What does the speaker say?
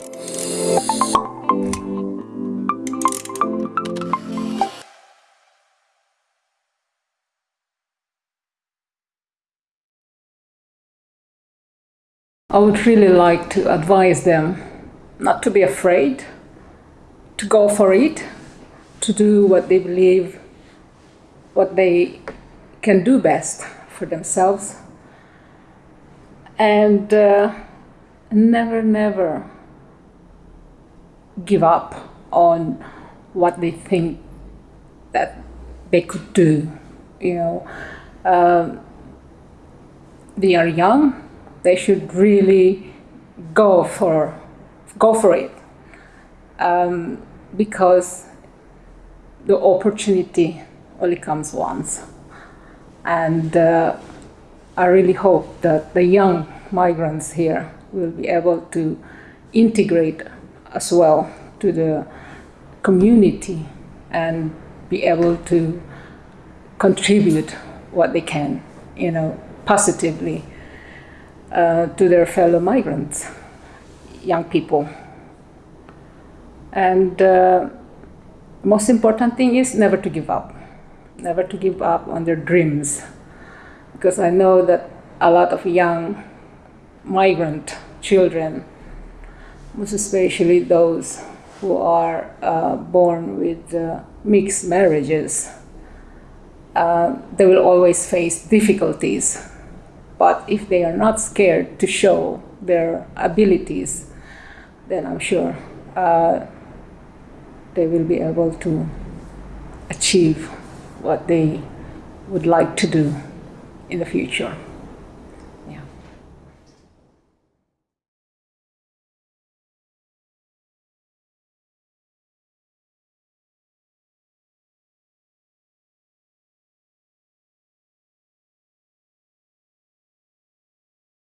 I would really like to advise them not to be afraid, to go for it, to do what they believe, what they can do best for themselves, and uh, never, never give up on what they think that they could do. You know, um, they are young. They should really go for go for it. Um, because the opportunity only comes once. And uh, I really hope that the young migrants here will be able to integrate as well to the community and be able to contribute what they can, you know, positively uh, to their fellow migrants, young people. And uh, most important thing is never to give up, never to give up on their dreams. Because I know that a lot of young migrant children, most especially those who are uh, born with uh, mixed marriages, uh, they will always face difficulties but if they are not scared to show their abilities, then I'm sure uh, they will be able to achieve what they would like to do in the future.